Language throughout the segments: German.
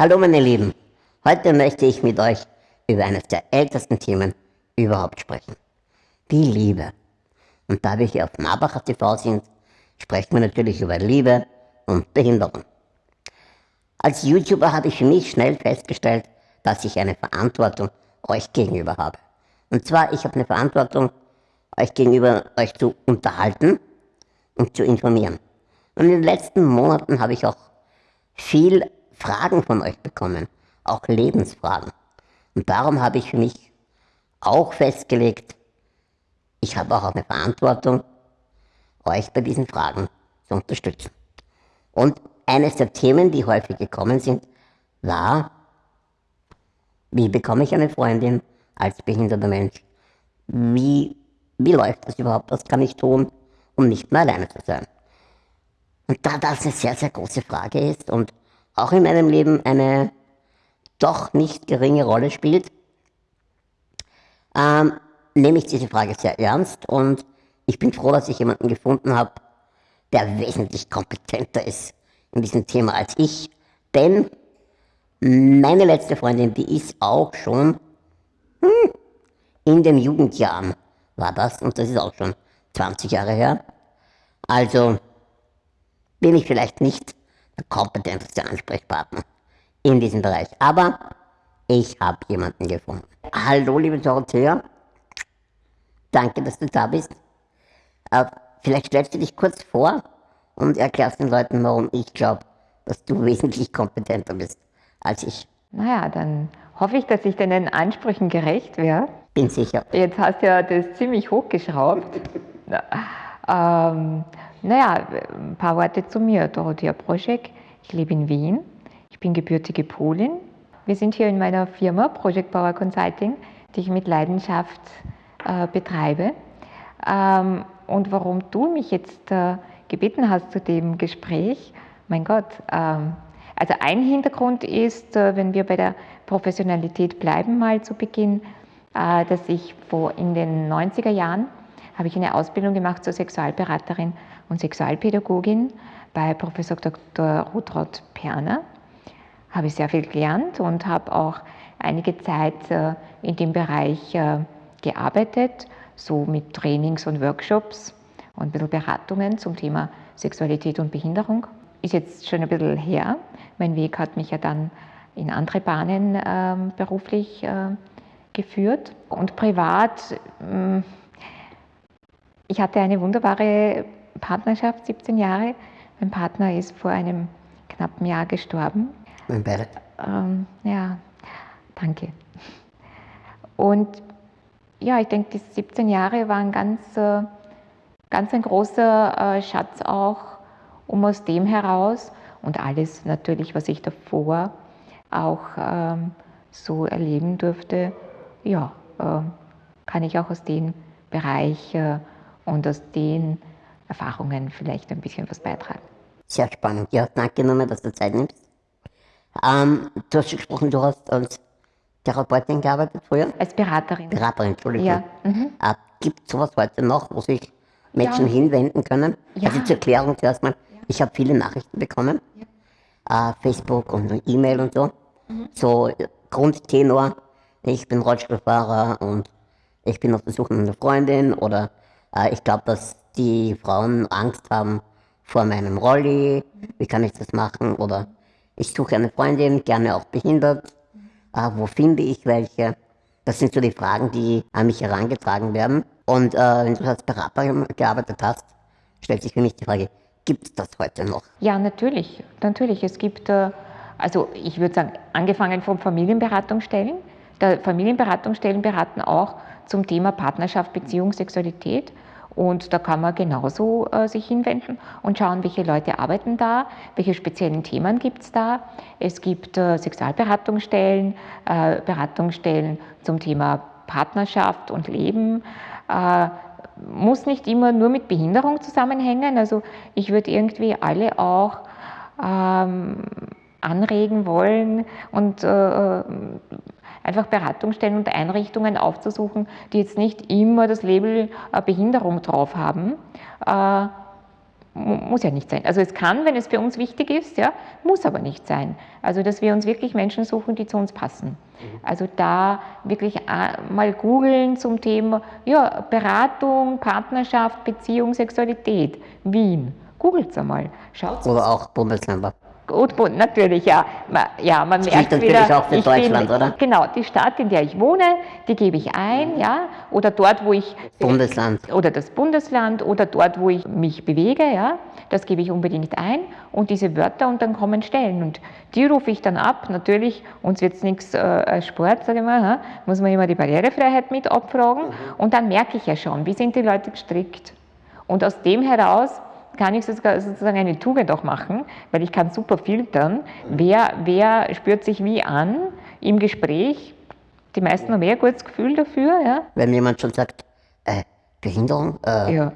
Hallo meine Lieben, heute möchte ich mit euch über eines der ältesten Themen überhaupt sprechen. Die Liebe. Und da wir hier auf Marbacher TV sind, sprechen wir natürlich über Liebe und Behinderung. Als YouTuber habe ich für mich schnell festgestellt, dass ich eine Verantwortung euch gegenüber habe. Und zwar, ich habe eine Verantwortung, euch gegenüber euch zu unterhalten und zu informieren. Und in den letzten Monaten habe ich auch viel Fragen von euch bekommen, auch Lebensfragen. Und darum habe ich für mich auch festgelegt, ich habe auch eine Verantwortung, euch bei diesen Fragen zu unterstützen. Und eines der Themen, die häufig gekommen sind, war, wie bekomme ich eine Freundin als behinderter Mensch? Wie, wie läuft das überhaupt? Was kann ich tun, um nicht mehr alleine zu sein? Und da das eine sehr, sehr große Frage ist und auch in meinem Leben eine doch nicht geringe Rolle spielt, ähm, nehme ich diese Frage sehr ernst und ich bin froh, dass ich jemanden gefunden habe, der wesentlich kompetenter ist in diesem Thema als ich. Denn meine letzte Freundin, die ist auch schon hm, in den Jugendjahren war das und das ist auch schon 20 Jahre her. Also bin ich vielleicht nicht kompetenteste Ansprechpartner in diesem Bereich. Aber ich habe jemanden gefunden. Hallo, liebe Dorothea. Danke, dass du da bist. Äh, vielleicht stellst du dich kurz vor und erklärst den Leuten, warum ich glaube, dass du wesentlich kompetenter bist als ich. Naja, dann hoffe ich, dass ich deinen Ansprüchen gerecht werde. Bin sicher. Jetzt hast du ja das ziemlich hochgeschraubt. ähm, naja, ein paar Worte zu mir. Dorothea Proschek. Ich lebe in Wien. Ich bin gebürtige Polin. Wir sind hier in meiner Firma Project Power Consulting, die ich mit Leidenschaft äh, betreibe. Ähm, und warum du mich jetzt äh, gebeten hast zu dem Gespräch, mein Gott, ähm, also ein Hintergrund ist, äh, wenn wir bei der Professionalität bleiben, mal zu Beginn, äh, dass ich vor in den 90er Jahren habe ich eine Ausbildung gemacht zur Sexualberaterin und Sexualpädagogin bei Professor Dr. Rutrod Perner. Habe ich sehr viel gelernt und habe auch einige Zeit äh, in dem Bereich gearbeitet, so mit Trainings und Workshops und ein bisschen Beratungen zum Thema Sexualität und Behinderung. Ist jetzt schon ein bisschen her. Mein Weg hat mich ja dann in andere Bahnen äh, beruflich äh, geführt. Und privat, äh, ich hatte eine wunderbare Partnerschaft, 17 Jahre. Mein Partner ist vor einem knappen Jahr gestorben. Mein Beileid. Ähm, ja, danke. Und ja, ich denke, die 17 Jahre waren ganz, äh, ganz ein großer äh, Schatz auch, um aus dem heraus und alles natürlich, was ich davor auch ähm, so erleben durfte, ja, äh, kann ich auch aus dem Bereich äh, und aus den Erfahrungen vielleicht ein bisschen was beitragen. Sehr spannend. Ja, danke nochmal, dass du Zeit nimmst. Ähm, du hast gesprochen, du hast als Therapeutin gearbeitet früher? Als Beraterin. Beraterin, Entschuldigung. Ja. Mhm. Äh, Gibt es sowas heute noch, wo sich Menschen ja. hinwenden können? Ja. Also zur Erklärung zuerst mal, ja. ich habe viele Nachrichten bekommen, äh, Facebook und E-Mail und so. Mhm. So Grundtenor, ich bin Rollstuhlfahrer und ich bin auf der Suche nach einer Freundin oder äh, ich glaube, dass die Frauen Angst haben vor meinem Rolli, wie kann ich das machen oder ich suche eine Freundin, gerne auch behindert äh, wo finde ich welche? Das sind so die Fragen, die an mich herangetragen werden. Und äh, wenn du als Berater gearbeitet hast, stellt sich für mich die Frage, gibt es das heute noch? Ja, natürlich. Natürlich. Es gibt, äh, also ich würde sagen, angefangen von Familienberatungsstellen. Der Familienberatungsstellen beraten auch zum Thema Partnerschaft, Beziehung, Sexualität. Und da kann man genauso äh, sich hinwenden und schauen, welche Leute arbeiten da, welche speziellen Themen gibt es da. Es gibt äh, Sexualberatungsstellen, äh, Beratungsstellen zum Thema Partnerschaft und Leben. Äh, muss nicht immer nur mit Behinderung zusammenhängen. Also ich würde irgendwie alle auch ähm, anregen wollen und äh, einfach Beratungsstellen und Einrichtungen aufzusuchen, die jetzt nicht immer das Label äh, Behinderung drauf haben. Äh, muss ja nicht sein. Also es kann, wenn es für uns wichtig ist, ja, muss aber nicht sein. Also dass wir uns wirklich Menschen suchen, die zu uns passen. Also da wirklich mal googeln zum Thema ja, Beratung, Partnerschaft, Beziehung, Sexualität, Wien. Googelt es einmal. Schaut's Oder auch Bundesländer. Gut, natürlich, ja. ja man das merkt natürlich wieder, auch für Deutschland, bin, oder? Genau, die Stadt, in der ich wohne, die gebe ich ein, ja. Oder dort, wo ich... Bundesland. Oder das Bundesland oder dort, wo ich mich bewege, ja. Das gebe ich unbedingt ein und diese Wörter und dann kommen Stellen. Und die rufe ich dann ab. Natürlich, uns wird es nichts äh, Sport, sage ich mal, ha? muss man immer die Barrierefreiheit mit abfragen. Mhm. Und dann merke ich ja schon, wie sind die Leute gestrickt. Und aus dem heraus kann ich sozusagen eine Tugend auch machen, weil ich kann super filtern, wer, wer spürt sich wie an im Gespräch. Die meisten haben eher ein gutes Gefühl dafür. Ja. Wenn jemand schon sagt, äh, Behinderung, äh, ja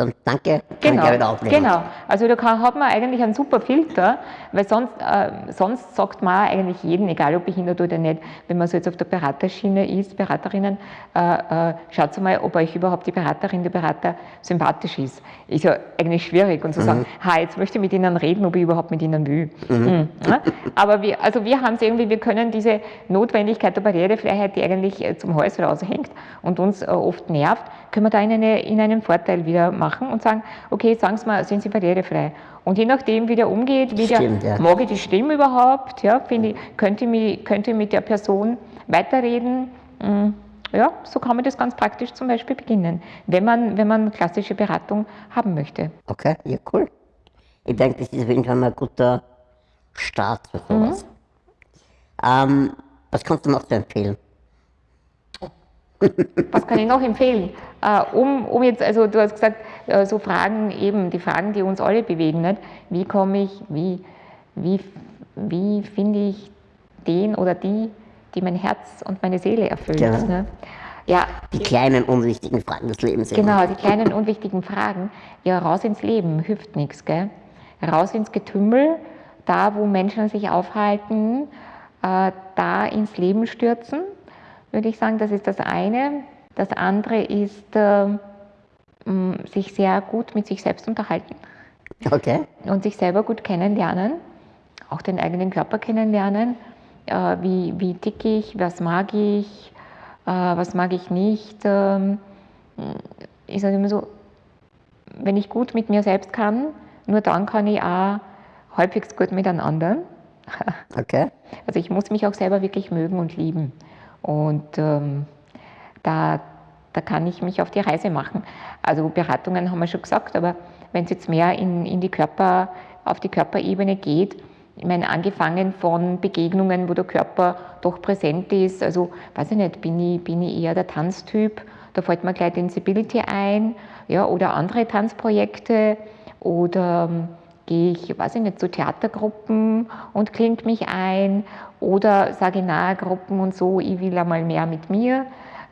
dann danke, kann genau, ich wieder aufnehmen. Genau, also da kann, hat man eigentlich einen super Filter, weil sonst, äh, sonst sagt man eigentlich jeden, egal ob behindert oder nicht, wenn man so jetzt auf der Beraterschiene ist, Beraterinnen, äh, äh, schaut mal, ob euch überhaupt die Beraterin, der Berater sympathisch ist. Ist ja eigentlich schwierig und zu mhm. sagen, ha, jetzt möchte ich mit ihnen reden, ob ich überhaupt mit ihnen will. Mhm. Mhm, ne? Aber wir, also wir haben es irgendwie, wir können diese Notwendigkeit der Barrierefreiheit, die eigentlich äh, zum Hals raushängt und uns äh, oft nervt, können wir da in, eine, in einen Vorteil wieder machen und sagen, okay, sagen Sie mal, sind Sie barrierefrei? Und je nachdem, wie der umgeht, wie Stimmt, der, ja. mag ich die Stimme überhaupt, ja, finde ich, könnte, mich, könnte mit der Person weiterreden, hm, ja, so kann man das ganz praktisch zum Beispiel beginnen, wenn man, wenn man klassische Beratung haben möchte. Okay, ja, cool. Ich denke, das ist auf jeden Fall mal ein guter Start für sowas. Mhm. Ähm, was kannst du noch so empfehlen? Was kann ich noch empfehlen? Äh, um, um jetzt, also du hast gesagt, äh, so Fragen eben, die Fragen, die uns alle bewegen, nicht? wie komme ich, wie, wie, wie finde ich den oder die, die mein Herz und meine Seele erfüllt. Genau. Ne? Ja, die kleinen unwichtigen Fragen des Lebens. Genau, die kleinen unwichtigen Fragen. Ja, raus ins Leben hilft nichts, gell? Raus ins Getümmel, da wo Menschen sich aufhalten, äh, da ins Leben stürzen würde ich sagen, das ist das eine. Das andere ist, äh, sich sehr gut mit sich selbst unterhalten. Okay. Und sich selber gut kennenlernen, auch den eigenen Körper kennenlernen. Äh, wie, wie tick ich, was mag ich, äh, was mag ich nicht. Ähm, ich sage immer so, wenn ich gut mit mir selbst kann, nur dann kann ich auch halbwegs gut mit einem anderen. Okay. Also ich muss mich auch selber wirklich mögen und lieben. Und ähm, da, da kann ich mich auf die Reise machen. Also Beratungen haben wir schon gesagt, aber wenn es jetzt mehr in, in die Körper, auf die Körperebene geht, ich meine, angefangen von Begegnungen, wo der Körper doch präsent ist, also weiß ich nicht, bin ich, bin ich eher der Tanztyp, da fällt mir gleich Sensibility ein, ja, oder andere Tanzprojekte oder ähm, gehe ich, weiß ich nicht, zu Theatergruppen und klinge mich ein oder sage nahe Gruppen und so, ich will einmal mehr mit mir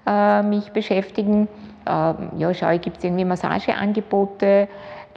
äh, mich beschäftigen. Äh, ja, schau, gibt es irgendwie Massageangebote,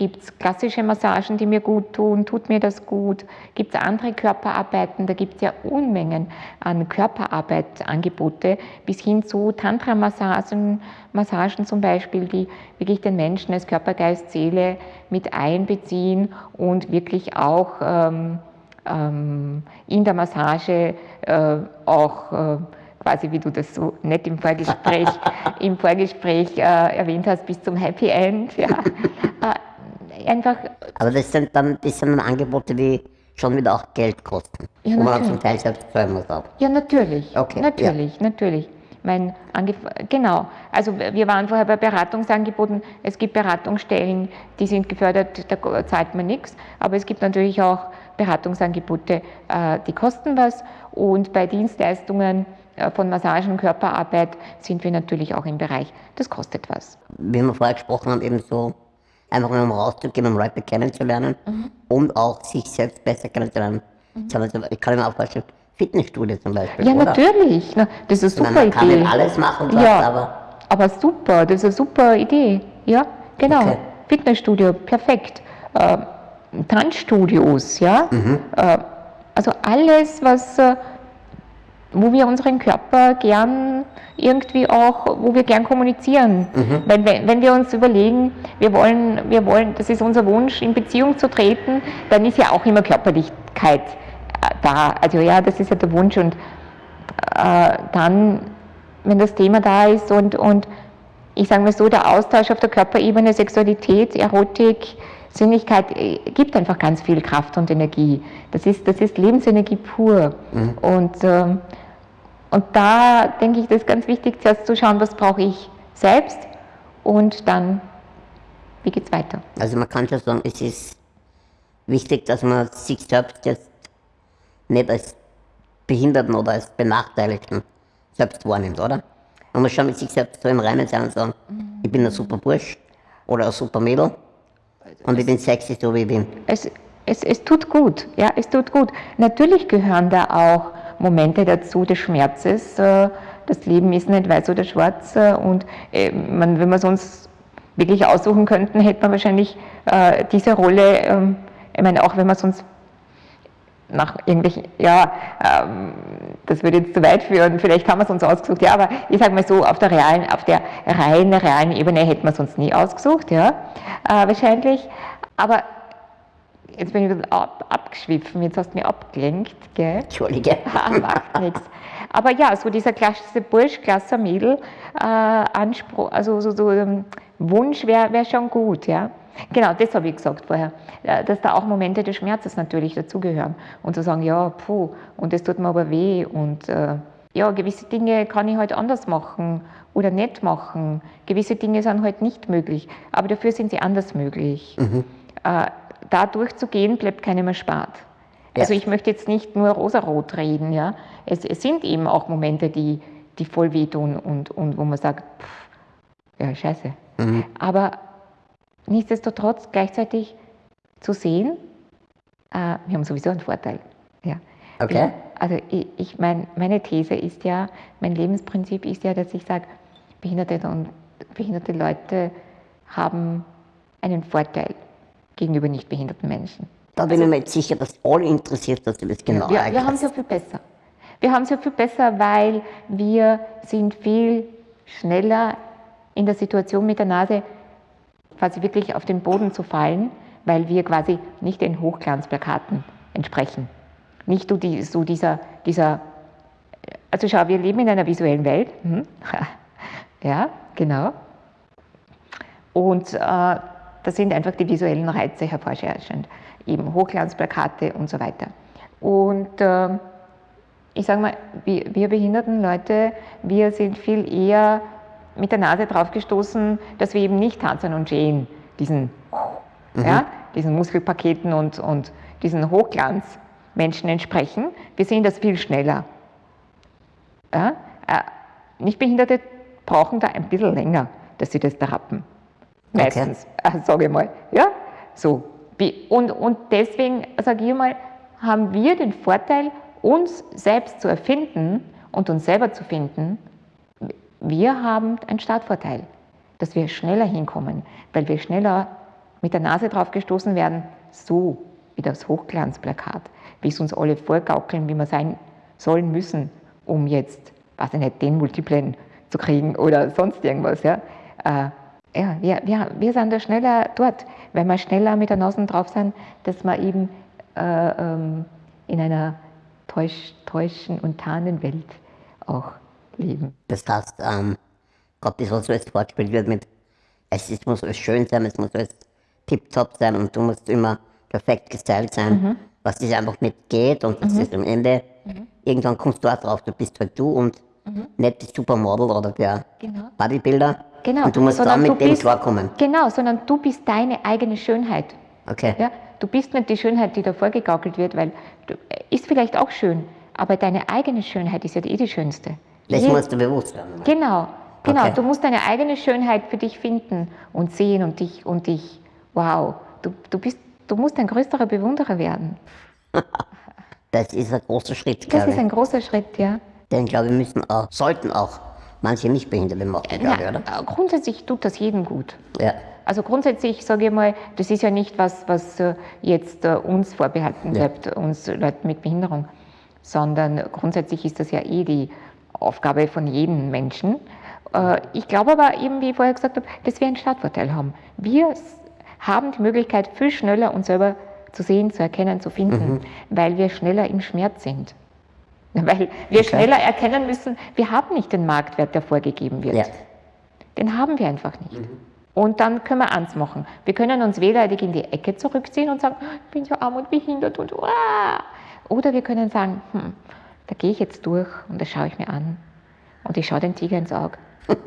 Gibt es klassische Massagen, die mir gut tun? Tut mir das gut? Gibt es andere Körperarbeiten? Da gibt es ja Unmengen an Körperarbeitsangebote bis hin zu Tantra-Massagen Massagen zum Beispiel, die wirklich den Menschen als Körper, Geist, Seele mit einbeziehen und wirklich auch ähm, ähm, in der Massage äh, auch äh, quasi wie du das so nett im Vorgespräch, im Vorgespräch äh, erwähnt hast, bis zum Happy End. Ja. Einfach. Aber das sind dann, das sind dann Angebote, die schon wieder auch Geld kosten. Ja, wo man zum Teil selbst zahlen muss auch. Ja, natürlich. Okay. Natürlich, ja. natürlich. Mein Angef genau. Also wir waren vorher bei Beratungsangeboten. Es gibt Beratungsstellen, die sind gefördert, da zahlt man nichts. Aber es gibt natürlich auch Beratungsangebote, äh, die kosten was. Und bei Dienstleistungen äh, von Massagen, Körperarbeit sind wir natürlich auch im Bereich, das kostet was. Wie wir vorher gesprochen haben, eben so einfach nur um rauszugehen, um Leute kennenzulernen mhm. und auch sich selbst besser kennenzulernen. Mhm. Ich kann mir auch vorstellen, Fitnessstudio zum Beispiel. Ja, oder? natürlich. Das ist eine super man Idee. Man kann alles machen, ja, aber. Aber super, das ist eine super Idee. Ja, genau. Okay. Fitnessstudio, perfekt. Äh, Tanzstudios, ja. Mhm. Äh, also alles, was. Äh, wo wir unseren Körper gern irgendwie auch, wo wir gern kommunizieren. Mhm. Weil wenn, wenn wir uns überlegen, wir wollen, wir wollen, das ist unser Wunsch, in Beziehung zu treten, dann ist ja auch immer Körperlichkeit da. Also ja, das ist ja der Wunsch und äh, dann, wenn das Thema da ist und, und ich sage mal so, der Austausch auf der Körperebene, Sexualität, Erotik, Sinnlichkeit äh, gibt einfach ganz viel Kraft und Energie. Das ist, das ist Lebensenergie pur. Mhm. Und, äh, und da denke ich, das ist ganz wichtig, zuerst zu schauen, was brauche ich selbst und dann, wie geht es weiter. Also man kann schon sagen, es ist wichtig, dass man sich selbst jetzt nicht als Behinderten oder als Benachteiligten selbst wahrnimmt, oder? Man muss schon mit sich selbst so im Reinen sein und sagen, mhm. ich bin ein super Bursch oder ein super Mädel und ich bin sexy, so wie ich bin. Es, es, es tut gut, ja, es tut gut. Natürlich gehören da auch Momente dazu des Schmerzes. Äh, das Leben ist nicht weiß oder schwarz äh, und äh, man, wenn wir es uns wirklich aussuchen könnten, hätte man wahrscheinlich diese Rolle, ähm, ich meine, auch wenn wir es uns nach irgendwelchen, ja, ähm, das würde jetzt zu weit führen, vielleicht haben wir es uns ausgesucht, ja, aber ich sage mal so, auf der realen, auf der reinen, realen Ebene hätten wir es uns nie ausgesucht, ja, äh, wahrscheinlich, aber jetzt bin ich ein bisschen ab, abgeschwiffen, jetzt hast du mich abgelenkt, gell? Entschuldige. Macht nichts. Aber ja, so dieser klassische Bursch, klasse Mädel, äh, Anspruch, also so, so ähm, Wunsch wäre wär schon gut, ja. Genau, das habe ich gesagt vorher, äh, dass da auch Momente des Schmerzes natürlich dazugehören und zu sagen, ja, puh, und das tut mir aber weh und äh, ja, gewisse Dinge kann ich halt anders machen oder nicht machen. Gewisse Dinge sind halt nicht möglich, aber dafür sind sie anders möglich. Mhm. Äh, da durchzugehen, bleibt keinem erspart. Ja. Also ich möchte jetzt nicht nur rosarot reden, ja. Es, es, sind eben auch Momente, die, die voll wehtun und, und wo man sagt, pff, ja, scheiße. Mhm. Aber nichtsdestotrotz gleichzeitig zu sehen, äh, wir haben sowieso einen Vorteil. Ja. Okay. Ja, also ich, ich mein, meine These ist ja, mein Lebensprinzip ist ja, dass ich sage, behinderte und behinderte Leute haben einen Vorteil gegenüber nicht behinderten Menschen. Da bin also, ich mir jetzt sicher, dass alle interessiert, dass du das genau ja, wir, wir haben es ja viel besser. Wir haben es ja viel besser, weil wir sind viel schneller in der Situation mit der Nase quasi wirklich auf den Boden zu fallen, weil wir quasi nicht den Hochglanzplakaten entsprechen. Nicht so, die, so dieser, dieser, also schau, wir leben in einer visuellen Welt. Hm? ja, genau. Und äh, da sind einfach die visuellen Reize hervorschauend. Eben Hochglanzplakate und so weiter. Und äh, ich sage mal, wir, wir behinderten Leute, wir sind viel eher mit der Nase drauf gestoßen, dass wir eben nicht Tarzan und Jane, diesen, mhm. ja, diesen Muskelpaketen und, und diesen Hochglanzmenschen entsprechen. Wir sehen das viel schneller. Ja? Äh, Nichtbehinderte brauchen da ein bisschen länger, dass sie das da rappen. Meistens, okay. äh, sage ich mal. Ja? So. Und, und deswegen, sage ich mal, haben wir den Vorteil, uns selbst zu erfinden und uns selber zu finden, wir haben einen Startvorteil, dass wir schneller hinkommen, weil wir schneller mit der Nase drauf gestoßen werden, so wie das Hochglanzplakat, wie es uns alle vorgaukeln, wie wir sein sollen müssen, um jetzt, weiß ich nicht, den Multiplen zu kriegen oder sonst irgendwas. Ja, äh, ja wir, wir, wir sind da schneller dort, weil wir schneller mit der Nase drauf sind, dass wir eben äh, ähm, in einer täusch, täuschen und tarnen Welt auch. Das heißt, ähm, gerade das, was so als Wortspiel wird mit, es, es muss alles schön sein, es muss alles tiptop sein und du musst immer perfekt gestylt sein, mhm. was das einfach nicht geht und das mhm. ist am Ende, mhm. irgendwann kommst du auch drauf, du bist halt du und mhm. nicht das Supermodel oder der genau. Bodybuilder. Genau. Und du musst sondern dann mit dem klarkommen. Genau, sondern du bist deine eigene Schönheit. Okay. Ja, du bist nicht die Schönheit, die da vorgegaukelt wird, weil du, ist vielleicht auch schön, aber deine eigene Schönheit ist ja eh die schönste. Das musst du bewusst werden. Genau, genau. Okay. Du musst deine eigene Schönheit für dich finden und sehen und dich, und dich wow, du, du, bist, du musst ein größerer Bewunderer werden. das ist ein großer Schritt, Das ist ein großer Schritt, ja. Denn ich glaube, wir müssen auch, sollten auch manche Nichtbehinderte machen, glaube ich, oder? Äh, grundsätzlich tut das jedem gut. Ja. Also grundsätzlich sage ich mal, das ist ja nicht was, was äh, jetzt äh, uns vorbehalten bleibt, ja. uns Leuten mit Behinderung. sondern grundsätzlich ist das ja eh die Aufgabe von jedem Menschen. Äh, ich glaube aber eben, wie ich vorher gesagt habe, dass wir einen Startvorteil haben. Wir haben die Möglichkeit, viel schneller uns selber zu sehen, zu erkennen, zu finden, mhm. weil wir schneller im Schmerz sind. Weil wir okay. schneller erkennen müssen, wir haben nicht den Marktwert, der vorgegeben wird. Ja. Den haben wir einfach nicht. Mhm. Und dann können wir eins machen. Wir können uns wehleidig in die Ecke zurückziehen und sagen, ich bin so arm und behindert und uah. Oder wir können sagen, hm, da gehe ich jetzt durch und das schaue ich mir an. Und ich schaue den Tiger ins Auge.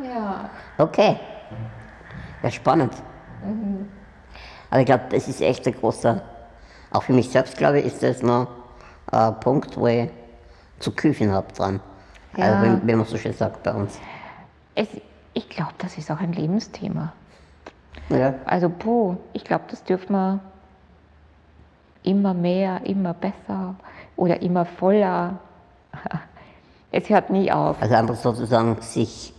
ja. Okay. Ja, spannend. Mhm. Aber ich glaube, das ist echt ein großer, auch für mich selbst, glaube ich, ist das noch ein Punkt, wo ich zu küfen habe dran. Ja. Also, wenn, wenn, man so schön sagt bei uns. Es, ich glaube, das ist auch ein Lebensthema. Ja. Also, puh, ich glaube, das dürfen wir immer mehr, immer besser oder immer voller. Es hört nie auf. Also einfach sozusagen sich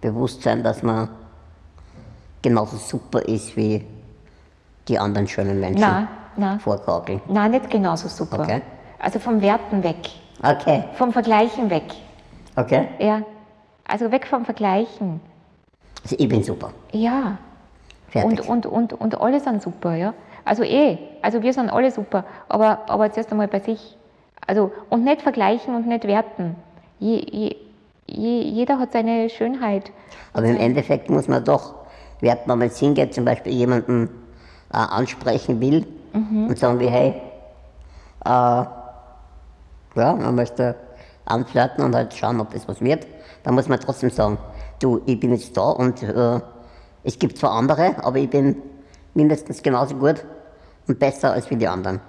bewusst sein, dass man genauso super ist wie die anderen schönen Menschen nein, nein. vorgaukeln. Nein, nicht genauso super. Okay. Also vom Werten weg. Okay. Vom Vergleichen weg. Okay. Ja. Also weg vom Vergleichen. Also ich bin super. Ja. Fertig. Und, und, und, und alle sind super, ja. Also eh, also wir sind alle super, aber, aber zuerst einmal bei sich. Also, und nicht vergleichen und nicht werten. Je, je, je, jeder hat seine Schönheit. Aber im Endeffekt muss man doch werten, wenn man jetzt hingeht, zum Beispiel jemanden äh, ansprechen will mhm. und sagen wie, hey, äh, ja, man möchte anflirten und halt schauen, ob das was wird, dann muss man trotzdem sagen, du, ich bin jetzt da und äh, es gibt zwar andere, aber ich bin mindestens genauso gut und besser als wie die anderen.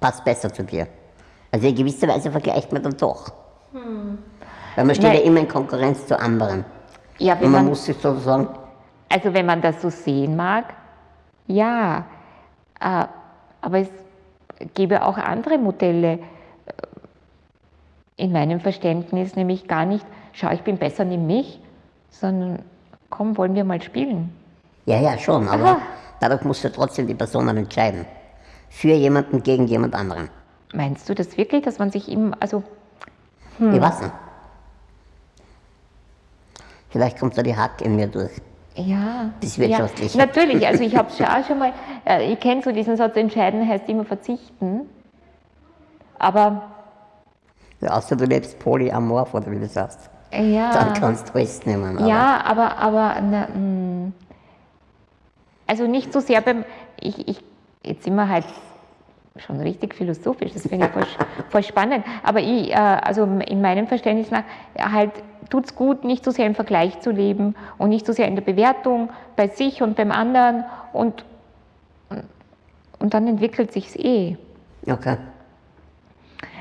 Passt besser zu dir. Also in gewisser Weise vergleicht man dann doch. Hm. Weil man steht Nein. ja immer in Konkurrenz zu anderen. Ja, und man, man muss sich sozusagen. Also wenn man das so sehen mag, ja. Äh, aber es gäbe auch andere Modelle. In meinem Verständnis nämlich gar nicht, schau, ich bin besser, nimm mich, sondern komm, wollen wir mal spielen. Ja, ja, schon, aber Aha. Dadurch musst du trotzdem die Personen entscheiden. Für jemanden gegen jemand anderen. Meinst du das wirklich, dass man sich ihm, also. Hm. Ich weiß nicht. Vielleicht kommt da die Hack in mir durch. Ja. Das wirtschaftlich. Ja, natürlich, also ich habe es auch schon mal, äh, ich kenne so diesen Satz, entscheiden heißt immer verzichten. Aber. Ja, außer du lebst polyamorph oder wie du sagst. Ja. Dann kannst du es nehmen. Aber. Ja, aber, aber na, hm. Also nicht so sehr beim, ich, ich, jetzt sind wir halt schon richtig philosophisch, das finde ich voll, voll, spannend, aber ich, äh, also in meinem Verständnis nach, halt tut es gut, nicht so sehr im Vergleich zu leben und nicht so sehr in der Bewertung bei sich und beim anderen und, und dann entwickelt sich es eh. Okay.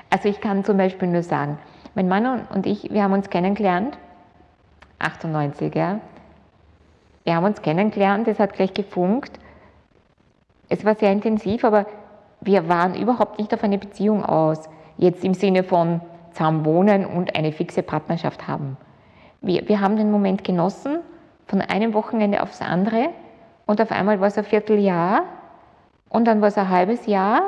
Also ich kann zum Beispiel nur sagen, mein Mann und ich, wir haben uns kennengelernt, 98, ja. Wir haben uns kennengelernt, es hat gleich gefunkt. Es war sehr intensiv, aber wir waren überhaupt nicht auf eine Beziehung aus. Jetzt im Sinne von zusammen wohnen und eine fixe Partnerschaft haben. Wir, wir haben den Moment genossen, von einem Wochenende aufs andere und auf einmal war es ein Vierteljahr und dann war es ein halbes Jahr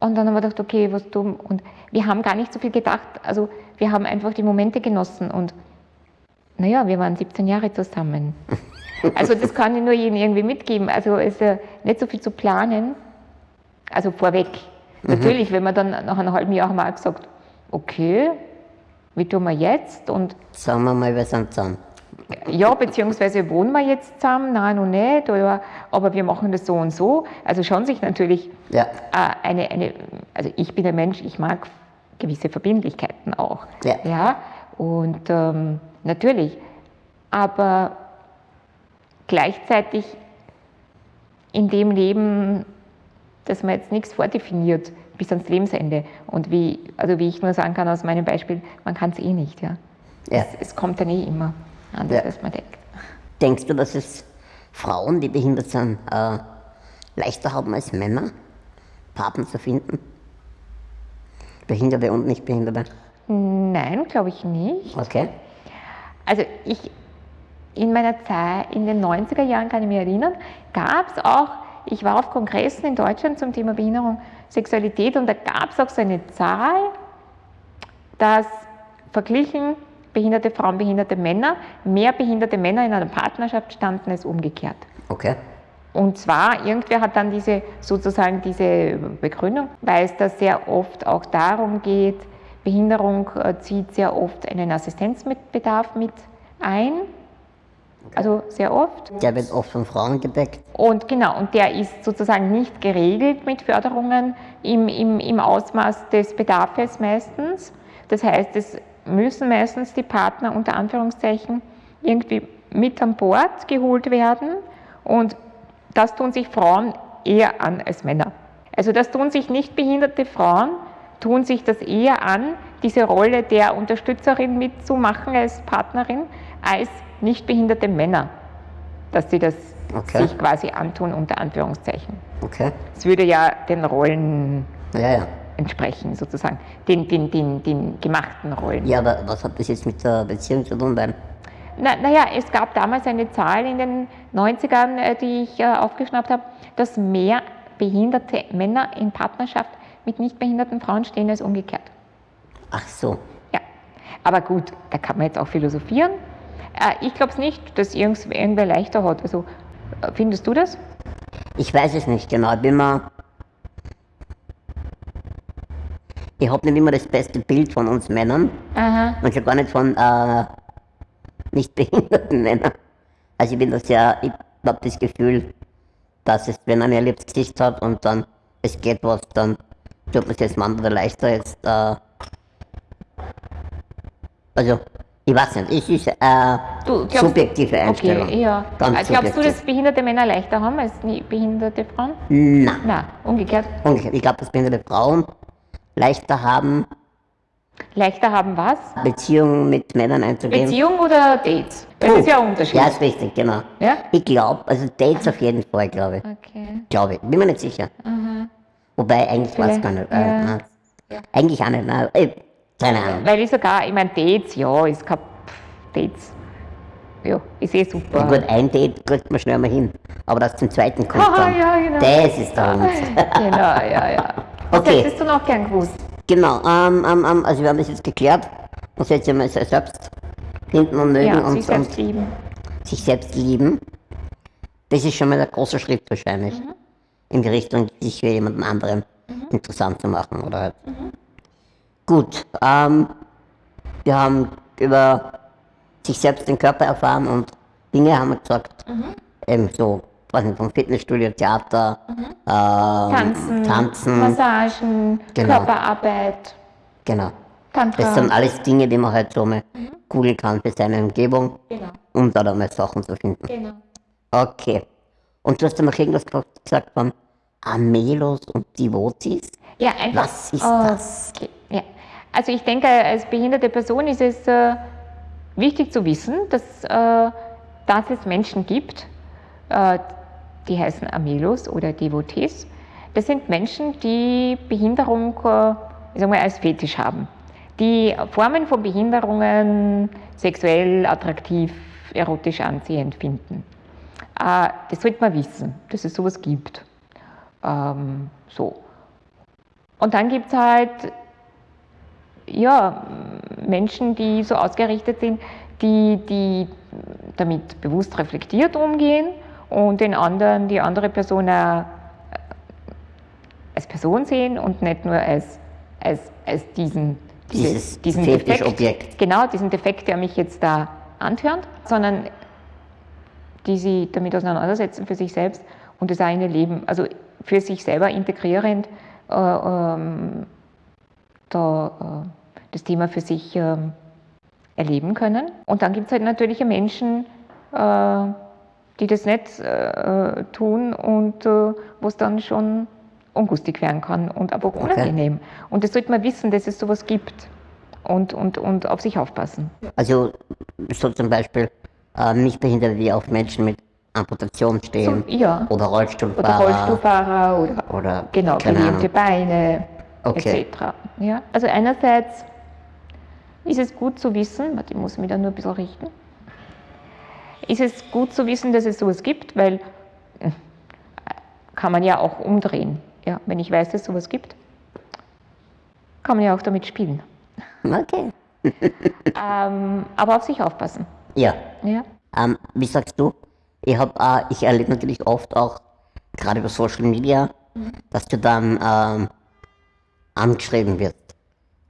und dann haben wir gedacht, okay, was tun? Und wir haben gar nicht so viel gedacht. Also wir haben einfach die Momente genossen und naja, wir waren 17 Jahre zusammen. Also das kann ich nur jedem irgendwie mitgeben. Also es ist ja nicht so viel zu planen. Also vorweg. Mhm. Natürlich, wenn man dann nach einem halben Jahr mal gesagt, okay, wie tun wir jetzt? Und Sagen wir mal, wir sind zusammen. Ja, beziehungsweise wohnen wir jetzt zusammen? Nein, noch nicht. Oder, aber wir machen das so und so. Also schon sich natürlich ja. äh, eine, eine, also ich bin ein Mensch, ich mag gewisse Verbindlichkeiten auch. Ja. ja? Und ähm, natürlich. Aber gleichzeitig in dem Leben, dass man jetzt nichts vordefiniert bis ans Lebensende. Und wie, also wie ich nur sagen kann aus meinem Beispiel, man kann es eh nicht. Ja? ja. Es, es, kommt dann eh immer anders, ja. als man denkt. Denkst du, dass es Frauen, die behindert sind, äh, leichter haben als Männer, Partner zu finden? Behinderte und Nichtbehinderte? Nein, glaube ich nicht. Okay. Also ich, in meiner Zeit, in den 90er Jahren kann ich mich erinnern, gab es auch ich war auf Kongressen in Deutschland zum Thema Behinderung, Sexualität und da gab es auch so eine Zahl, dass verglichen behinderte Frauen, behinderte Männer, mehr behinderte Männer in einer Partnerschaft standen als umgekehrt. Okay. Und zwar, irgendwer hat dann diese, sozusagen diese Begründung, weil es da sehr oft auch darum geht, Behinderung äh, zieht sehr oft einen Assistenzbedarf mit ein. Also sehr oft. Der wird oft von Frauen gedeckt. Und genau, und der ist sozusagen nicht geregelt mit Förderungen im, im, im Ausmaß des Bedarfs meistens. Das heißt, es müssen meistens die Partner unter Anführungszeichen irgendwie mit an Bord geholt werden. Und das tun sich Frauen eher an als Männer. Also das tun sich nicht behinderte Frauen, tun sich das eher an, diese Rolle der Unterstützerin mitzumachen als Partnerin, als nicht behinderte Männer, dass sie das okay. sich quasi antun, unter Anführungszeichen. Okay. Es würde ja den Rollen ja, ja. entsprechen, sozusagen, den, den, den, den gemachten Rollen. Ja, aber was hat das jetzt mit der Beziehung zu tun? Beim na, naja, es gab damals eine Zahl in den 90ern, äh, die ich äh, aufgeschnappt habe, dass mehr behinderte Männer in Partnerschaft mit nicht behinderten Frauen stehen als umgekehrt. Ach so. Ja, aber gut, da kann man jetzt auch philosophieren. Äh, ich glaube es nicht, dass irgendwer leichter hat. Also, findest du das? Ich weiß es nicht genau. Ich bin mal. Ich habe nicht immer das beste Bild von uns Männern. Aha. Und schon gar nicht von äh, nicht behinderten Männern. Also ich bin das ja, ich habe das Gefühl, dass es, wenn man ein erlebtes Gesicht hat und dann es geht was, dann tut man es jetzt manchmal leichter jetzt. Äh, also, ich weiß nicht, es ist äh, du, glaubst, subjektive Einstellung. Okay, ja. Ganz glaubst du, dass behinderte Männer leichter haben als behinderte Frauen? Nein. Nein, umgekehrt. Umgekehrt. Ich glaube, dass behinderte Frauen leichter haben, Leichter haben was? Beziehungen mit Männern einzugehen. Beziehung oder Dates? Das oh, ist ja ein Unterschied. Ja, ist richtig, genau. Ja? Ich glaube, also Dates auf jeden Fall, glaube ich. Okay. Glaube ich, bin mir nicht sicher. Mhm. Wobei, eigentlich weiß ich gar nicht. Äh, ja. ja. Eigentlich auch nicht, nein. Äh, keine Ahnung. Weil ich sogar, ich meine, Dates, ja, ist kein Dates. Ja, ist eh super. Und gut, ein Date kriegt man schnell mal hin. Aber das zum zweiten kommt dann. Ja, genau. Das ist der Ernst. genau, ja, ja. Was okay. hättest du noch gern gewusst? Genau, ähm, ähm, ähm, also wir haben das jetzt geklärt. Man soll sich mal selbst finden und mögen ja, und, sich selbst und lieben. sich selbst lieben. Das ist schon mal der große Schritt wahrscheinlich. Mhm. In die Richtung, sich für jemanden anderen mhm. interessant zu machen. Oder halt. Mhm. Gut, ähm, wir haben über sich selbst den Körper erfahren und Dinge haben wir gesagt. Mhm. Eben so was nicht, vom Fitnessstudio, Theater, mhm. ähm, Tanzen, Tanzen, Massagen, genau. Körperarbeit. Genau. Tantra. Das sind alles Dinge, die man halt so mal mhm. googeln kann für seine Umgebung, genau. um da dann mal Sachen zu finden. Genau. Okay. Und du hast dann noch irgendwas gesagt von Amelos und Devotees? Ja, einfach. Was ist oh, das? Ja. Also ich denke, als behinderte Person ist es äh, wichtig zu wissen, dass, äh, dass es Menschen gibt, äh, die heißen Amelos oder Devotees. Das sind Menschen, die Behinderung äh, ich sag mal, als Fetisch haben, die Formen von Behinderungen sexuell attraktiv, erotisch anziehend finden. Äh, das sollte man wissen, dass es sowas gibt. Ähm, so. Und dann gibt es halt ja, Menschen, die so ausgerichtet sind, die, die damit bewusst reflektiert umgehen und den anderen, die andere Person auch als Person sehen und nicht nur als, als, als diesen, Dieses diesen Defekt. Objekt. Genau, diesen Defekt, der mich jetzt da antört, sondern die sie damit auseinandersetzen für sich selbst und das eine Leben, also für sich selber integrierend, äh, ähm, da, äh, das Thema für sich äh, erleben können. Und dann gibt es halt natürliche Menschen, äh, die das nicht äh, tun und äh, wo es dann schon ungustig werden kann und aber auch unangenehm. Okay. Und das sollte man wissen, dass es sowas gibt und, und, und auf sich aufpassen. Also so zum Beispiel äh, Nichtbehinderte, die auf Menschen mit Amputation stehen so, ja. oder Rollstuhlfahrer. Oder Rollstuhlfahrer oder, oder genau, gelähmte Beine okay. etc. Ja? Also einerseits ist es gut zu wissen, ich muss mich da nur ein bisschen richten, ist es gut zu wissen, dass es sowas gibt, weil äh, kann man ja auch umdrehen. Ja, wenn ich weiß, dass es sowas gibt, kann man ja auch damit spielen. Okay. Ähm, aber auf sich aufpassen. Ja. Ja. Ähm, wie sagst du? Ich, hab, äh, ich erlebe natürlich oft auch, gerade über Social Media, dass du dann ähm, angeschrieben wirst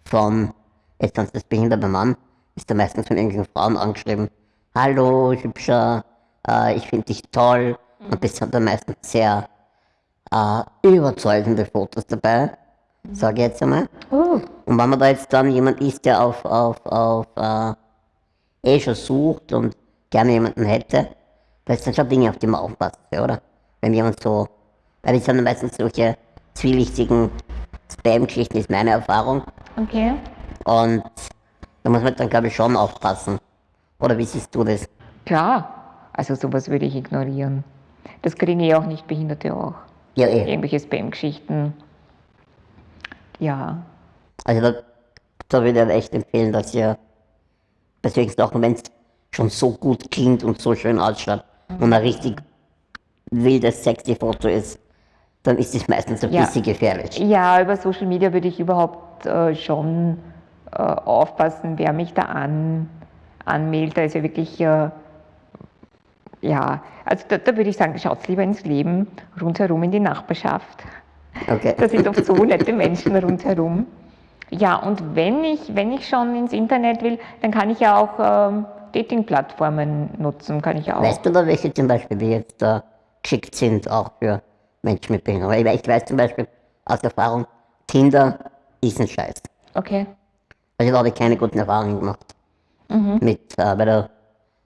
von, jetzt ganz das behinderte Mann, ist da meistens von irgendwelchen Frauen angeschrieben. Hallo, hübscher, äh, ich finde dich toll. Und das sind dann meistens sehr äh, überzeugende Fotos dabei, sage ich jetzt einmal. Oh, Und wenn man da jetzt dann jemand ist, der auf, auf, auf äh, eh schon sucht und gerne jemanden hätte, das sind schon Dinge, auf die man aufpassen soll, oder? Wenn jemand so, weil das sind dann meistens solche zwielichtigen Spam-Geschichten, ist meine Erfahrung. okay. Und da muss man dann, glaube ich, schon aufpassen. Oder wie siehst du das? Klar, also sowas würde ich ignorieren. Das kriegen eh auch nicht Behinderte auch. Ja, eh. Irgendwelche Spam-Geschichten. Ja, Also da, da würde ich echt empfehlen, dass ihr solchen Sachen, wenn es schon so gut klingt und so schön ausschaut und ein richtig wildes, sexy Foto ist, dann ist es meistens ein Ja. bisschen gefährlich. ja über Social Media würde ich überhaupt äh, schon äh, aufpassen, wer mich da an, anmeldet. Da ist ja wirklich, äh, ja, also da, da würde ich sagen, schaut lieber ins Leben, rundherum in die Nachbarschaft. Okay. Da sind oft so nette Menschen rundherum. Ja, und wenn ich, wenn ich schon ins Internet will, dann kann ich ja auch ähm, Dating-Plattformen nutzen, kann ich auch. Weißt du da welche zum Beispiel, die jetzt da geschickt sind, auch für Menschen mit Behinderung? Weil ich weiß zum Beispiel aus Erfahrung, Tinder ist ein Scheiß. Okay. Also da habe ich keine guten Erfahrungen gemacht. Mit, äh, weil da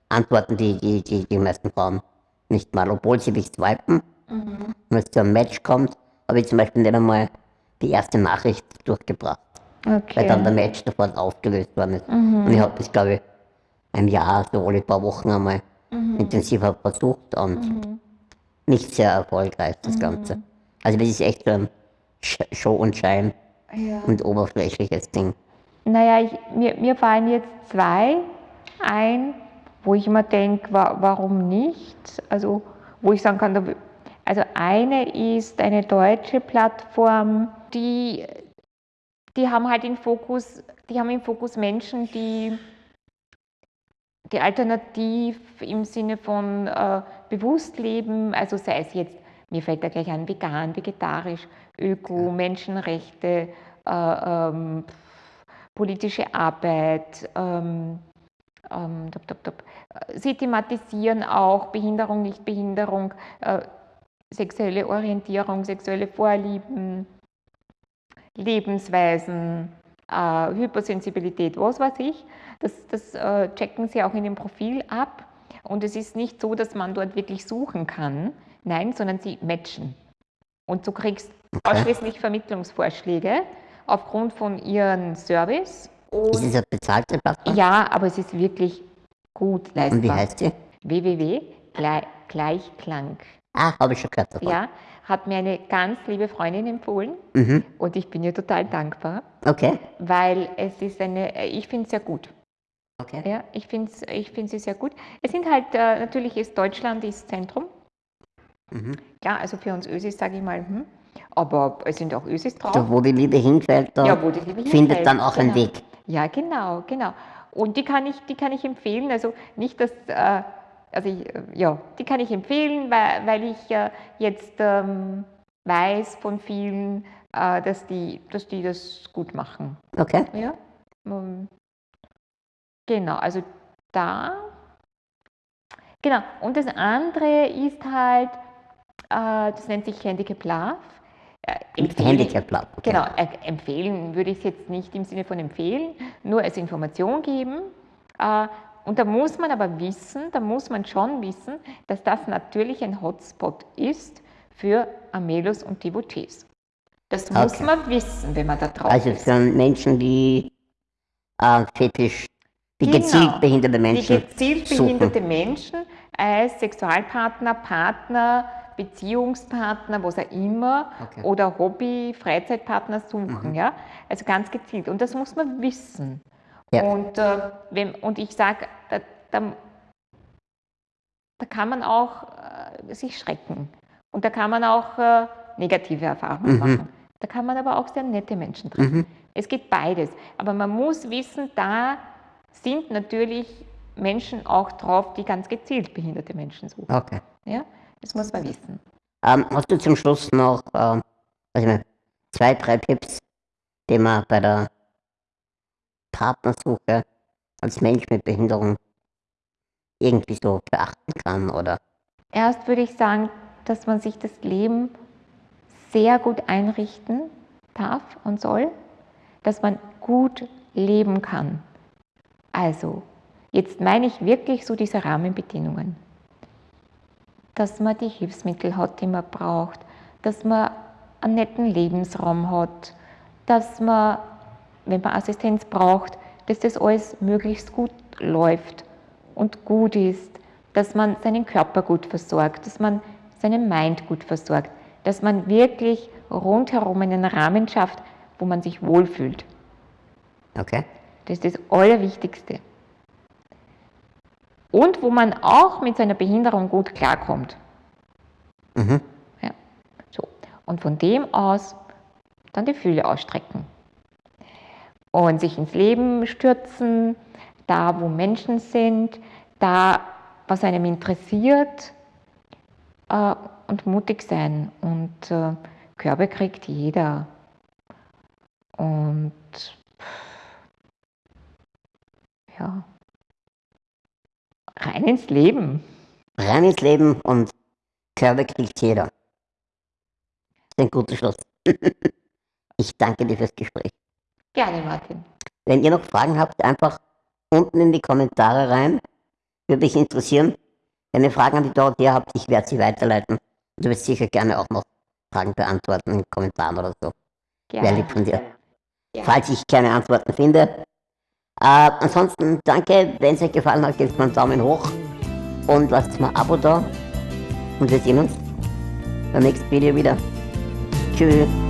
antworten die, die, die, die meisten Frauen nicht mal, obwohl sie dich swipen. Und wenn es zu einem Match kommt, habe ich zum Beispiel nicht einmal die erste Nachricht durchgebracht, weil dann der Okay. Match sofort aufgelöst worden ist. Und ich habe das, glaube ich, ein Jahr, so alle paar Wochen einmal intensiver versucht und nicht sehr erfolgreich, das Ganze. Also das ist echt so ein Show und Schein Ja. und oberflächliches Ding. Naja, ich, mir, mir fallen jetzt zwei ein, wo ich immer denke, wa warum nicht? Also, wo ich sagen kann, da, also eine ist eine deutsche Plattform, die, die haben halt im Fokus, die haben im Fokus Menschen, die, die alternativ im Sinne von äh, bewusst leben, also sei es jetzt, mir fällt da gleich an, vegan, vegetarisch, Öko, Menschenrechte, äh, ähm, politische Arbeit, ähm, ähm, top, top, top. Sie thematisieren auch Behinderung, Nichtbehinderung, äh, sexuelle Orientierung, sexuelle Vorlieben, Lebensweisen, äh, Hypersensibilität, was weiß ich. Das, das äh, checken Sie auch in dem Profil ab. Und es ist nicht so, dass man dort wirklich suchen kann, nein, sondern Sie matchen. Und du kriegst ausschließlich Vermittlungsvorschläge aufgrund von ihrem Service. Ist es eine bezahlte Plattform? Ja, aber es ist wirklich gut leistbar. Und wie heißt sie? www.gleichklang. Ah, habe ich schon gehört davon. Ja, hat mir eine ganz liebe Freundin empfohlen Mhm. und ich bin ihr total dankbar, Okay. weil es ist eine, ich finde es sehr gut. Okay. Ja, ich finde ich find sie sehr gut. Es sind halt, äh, natürlich ist Deutschland ist Zentrum. Mhm. Ja, also für uns Ösis sage ich mal, hm. aber es sind auch Ösis drauf. Da, wo die Liebe hinfällt, da Ja, wo die Liebe findet hinfällt, dann auch einen genau. Weg. Ja, genau, genau. Und die kann ich, die kann ich empfehlen. Also nicht, dass, äh, also ich, äh, ja, die kann ich empfehlen, weil, weil ich äh, jetzt ähm, weiß von vielen, äh, dass, die, dass die das gut machen. Okay. Ja. Ähm, genau, also da. Genau. Und das andere ist halt, äh, das nennt sich Handicap Love. Äh, Handicap Lab. Okay. Genau, äh, empfehlen würde ich es jetzt nicht im Sinne von empfehlen, nur als Information geben. Und da muss man aber wissen, da muss man schon wissen, dass das natürlich ein Hotspot ist für Amelos und Devotees. Das muss Okay. man wissen, wenn man da drauf Also ist. für Menschen, die äh, fetisch, die Genau. gezielt behinderte Die Menschen gezielt suchen. behinderte Menschen als Sexualpartner, Partner, Beziehungspartner, was auch immer, Okay. Mhm. oder Hobby, Freizeitpartner suchen. Ja? Also ganz gezielt. Und das muss man wissen. Ja. Und, äh, wenn, und ich sage, da, da, da kann man auch äh, sich schrecken. Und da kann man auch äh, negative Erfahrungen Mhm. machen. Da kann man aber auch sehr nette Menschen treffen. Mhm. Es geht beides. Aber man muss wissen, da sind natürlich Menschen auch drauf, die ganz gezielt behinderte Menschen suchen. Okay. Ja? Das muss man wissen. Ähm, hast du zum Schluss noch ähm, zwei, drei Tipps, die man bei der Partnersuche als Mensch mit Behinderung irgendwie so beachten kann? Oder Erst würde ich sagen, dass man sich das Leben sehr gut einrichten darf und soll, dass man gut leben kann. Also, jetzt meine ich wirklich so diese Rahmenbedingungen. Dass man die Hilfsmittel hat, die man braucht, dass man einen netten Lebensraum hat, dass man, wenn man Assistenz braucht, dass das alles möglichst gut läuft und gut ist, dass man seinen Körper gut versorgt, dass man seinen Mind gut versorgt, dass man wirklich rundherum einen Rahmen schafft, wo man sich wohlfühlt. okay? Das ist das Allerwichtigste. Und wo man auch mit seiner Behinderung gut klarkommt. Mhm. Ja. So. Und von dem aus dann die Fühle ausstrecken. Und sich ins Leben stürzen, da wo Menschen sind, da was einem interessiert äh, und mutig sein. Und äh, Körbe kriegt jeder. Und ja, rein ins Leben. Rein ins Leben und Körbe kriegt jeder. Das ist ein guter Schluss. ich danke dir fürs Gespräch. Gerne, Martin. Wenn ihr noch Fragen habt, einfach unten in die Kommentare rein. Würde mich interessieren. Wenn ihr Fragen an die Dorothea habt, ich werde sie weiterleiten. Du wirst sicher gerne auch noch Fragen beantworten in den Kommentaren oder so. Wäre Gerne. lieb von dir. Ja. Falls ich keine Antworten finde. Äh, ansonsten danke, wenn es euch gefallen hat, gebt mir einen Daumen hoch und lasst mal ein Abo da. Und wir sehen uns beim nächsten Video wieder. Tschüss.